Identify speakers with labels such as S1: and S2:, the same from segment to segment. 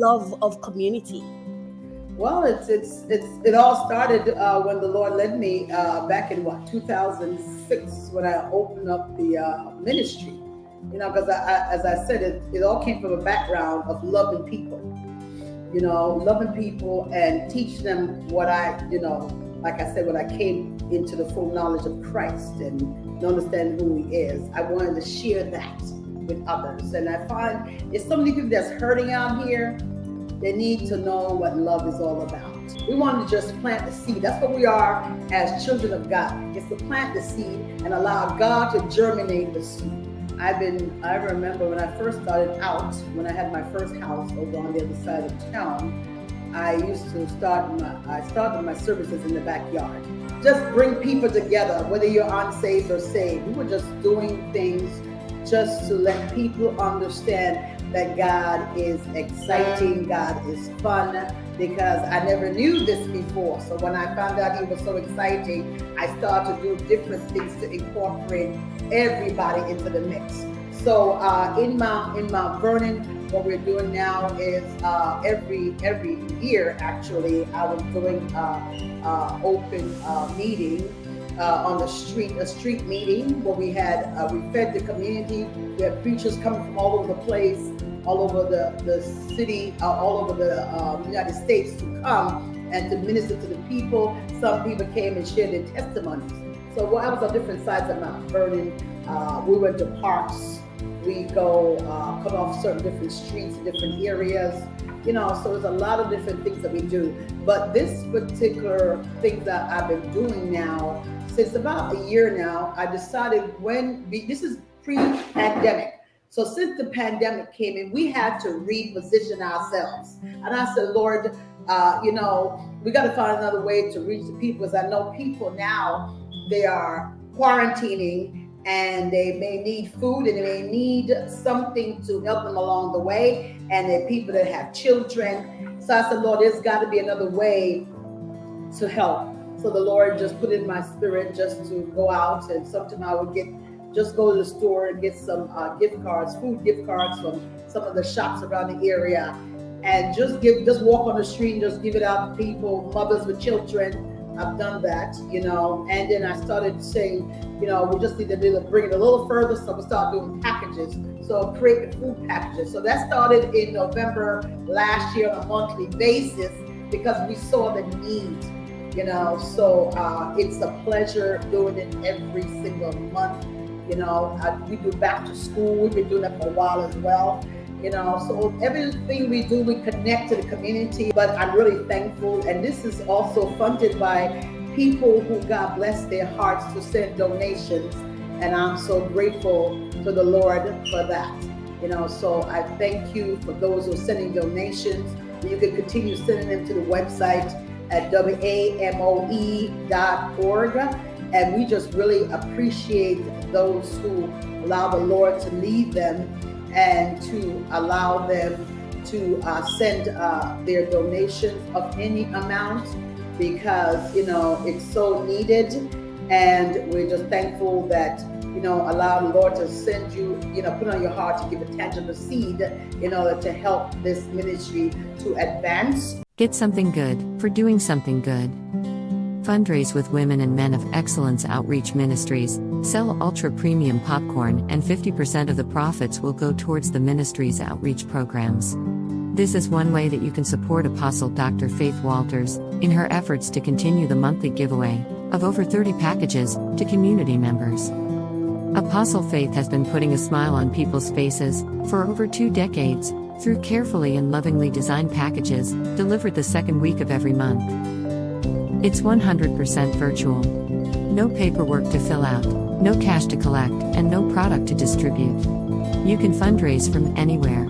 S1: love of community?
S2: Well, it's it's it's it all started uh, when the Lord led me uh, back in what 2006 when I opened up the uh, ministry. You know, because I, as I said, it, it all came from a background of loving people. You know, loving people and teach them what I, you know, like I said, when I came into the full knowledge of Christ and understand who He is, I wanted to share that with others. And I find it's so many people that's hurting out here they need to know what love is all about. We want to just plant the seed. That's what we are as children of God. It's to plant the seed and allow God to germinate the seed. I've been, I remember when I first started out, when I had my first house over on the other side of town, I used to start my, I started my services in the backyard. Just bring people together, whether you're unsaved or saved. We were just doing things just to let people understand that God is exciting, God is fun, because I never knew this before. So when I found out He was so exciting, I started to do different things to incorporate everybody into the mix. So uh, in Mount in Mount Vernon, what we're doing now is uh, every every year actually I was doing uh, uh open uh, meeting uh, on the street, a street meeting where we had, we fed the community. We had preachers coming from all over the place, all over the, the city, all over the um, United States to come and to minister to the people. Some people came and shared their testimonies. So well, I was on different sides of Mount Vernon. Uh, we went to parks. We go uh, come off certain different streets, different areas you know so there's a lot of different things that we do but this particular thing that i've been doing now since about a year now, I decided when this is pre-pandemic. So since the pandemic came in, we had to reposition ourselves. And I said, Lord, uh, you know, we got to find another way to reach the people. Because I know people now, they are quarantining and they may need food and they may need something to help them along the way. And are people that have children. So I said, Lord, there's got to be another way to help. So the Lord just put in my spirit just to go out and sometimes I would get just go to the store and get some uh, gift cards, food gift cards from some of the shops around the area, and just give, just walk on the street and just give it out to people, mothers with children. I've done that, you know, and then I started saying, you know, we just need to bring it a little further, so we start doing packages. So create food packages. So that started in November last year on a monthly basis because we saw the need you know so uh, it's a pleasure doing it every single month you know I, we do back to school we've been doing that for a while as well you know so everything we do we connect to the community but i'm really thankful. And this is also funded by people who god bless their hearts to send donations. And i'm so grateful to the lord for that. You know so i thank you for those who are sending donations. You can continue sending them to the website at wamoe.org. And we just really appreciate those who allow the Lord to lead them and to allow them to uh, send uh, their donations of any amount because, you know, it's so needed. And we're just thankful that you know, allow the Lord to send you, you know, put on your heart to give a tangible seed in order to help this ministry to advance.
S3: Get something good for doing something good. Fundraise with Women and Men of Excellence Outreach Ministries, sell ultra premium popcorn, and 50% of the profits will go towards the ministry's outreach programs. This is one way that you can support Apostle Dr. Faith Walters in her efforts to continue the monthly giveaway of over 30 packages to community members. Apostle Faith has been putting a smile on people's faces for over two decades through carefully and lovingly designed packages, delivered the second week of every month. It's 100% virtual. No paperwork to fill out, no cash to collect, and no product to distribute. You can fundraise from anywhere.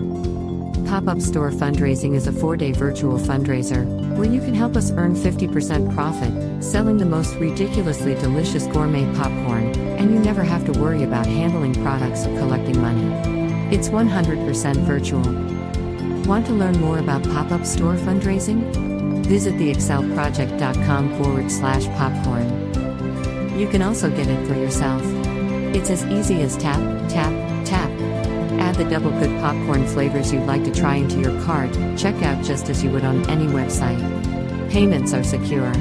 S3: Pop Up Store Fundraising is a four day virtual fundraiser where you can help us earn 50% profit, selling the most ridiculously delicious gourmet popcorn, and you never have to worry about handling products or collecting money. It's 100% virtual. Want to learn more about pop up store fundraising? Visit theexcelproject.com forward slash popcorn. You can also get it for yourself. It's as easy as tap, tap, tap. Add the double good popcorn flavors you'd like to try into your cart, check out just as you would on any website. Payments are secure.